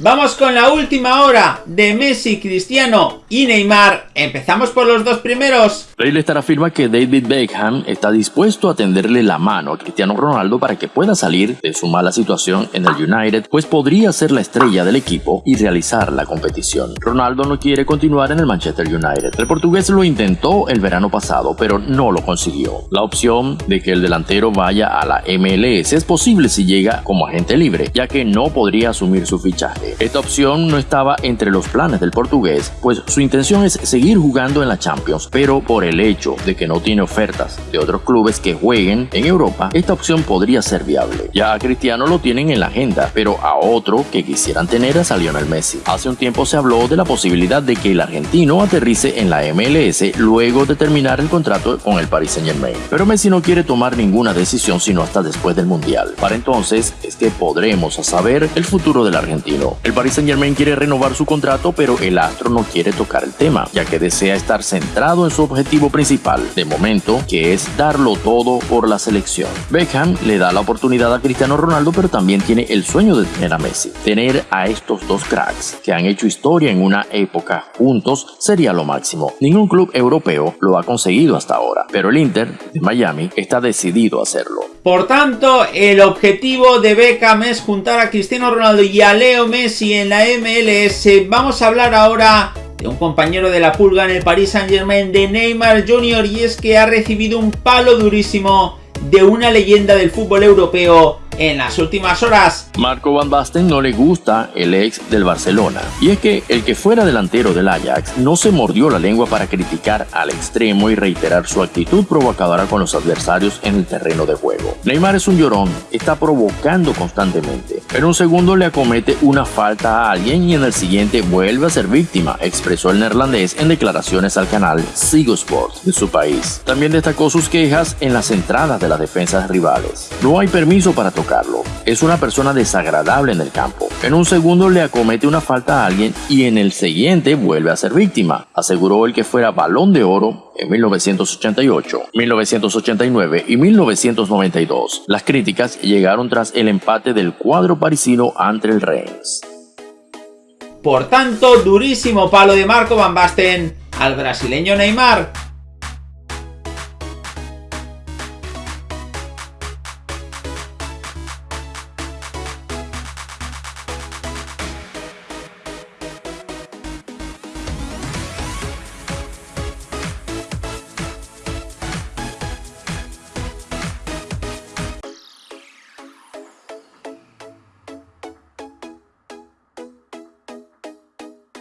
Vamos con la última hora de Messi, Cristiano y Neymar. Empezamos por los dos primeros. Daily Star afirma que David Beckham está dispuesto a tenderle la mano a Cristiano Ronaldo para que pueda salir de su mala situación en el United, pues podría ser la estrella del equipo y realizar la competición. Ronaldo no quiere continuar en el Manchester United. El portugués lo intentó el verano pasado, pero no lo consiguió. La opción de que el delantero vaya a la MLS es posible si llega como agente libre, ya que no podría asumir su fichaje. Esta opción no estaba entre los planes del portugués, pues su intención es seguir jugando en la Champions, pero por el hecho de que no tiene ofertas de otros clubes que jueguen en Europa, esta opción podría ser viable. Ya a Cristiano lo tienen en la agenda, pero a otro que quisieran tener es a Lionel Messi. Hace un tiempo se habló de la posibilidad de que el argentino aterrice en la MLS luego de terminar el contrato con el Paris Saint Germain. Pero Messi no quiere tomar ninguna decisión sino hasta después del Mundial. Para entonces es que podremos saber el futuro del argentino. El Paris Saint Germain quiere renovar su contrato, pero el astro no quiere tocar el tema, ya que desea estar centrado en su objetivo principal, de momento, que es darlo todo por la selección. Beckham le da la oportunidad a Cristiano Ronaldo, pero también tiene el sueño de tener a Messi. Tener a estos dos cracks que han hecho historia en una época juntos sería lo máximo. Ningún club europeo lo ha conseguido hasta ahora, pero el Inter de Miami está decidido a hacerlo. Por tanto, el objetivo de Beckham es juntar a Cristiano Ronaldo y a Leo Messi en la MLS. Vamos a hablar ahora de un compañero de la pulga en el Paris Saint Germain, de Neymar Jr. Y es que ha recibido un palo durísimo de una leyenda del fútbol europeo en las últimas horas. Marco Van Basten no le gusta el ex del Barcelona. Y es que el que fuera delantero del Ajax no se mordió la lengua para criticar al extremo y reiterar su actitud provocadora con los adversarios en el terreno de juego. Neymar es un llorón, está provocando constantemente. En un segundo le acomete una falta a alguien y en el siguiente vuelve a ser víctima, expresó el neerlandés en declaraciones al canal Sigo Sport de su país. También destacó sus quejas en las entradas de las defensas rivales. No hay permiso para tocar es una persona desagradable en el campo. En un segundo le acomete una falta a alguien y en el siguiente vuelve a ser víctima, aseguró el que fuera balón de oro en 1988, 1989 y 1992. Las críticas llegaron tras el empate del cuadro parisino ante el Reims. Por tanto, durísimo palo de Marco Van Basten al brasileño Neymar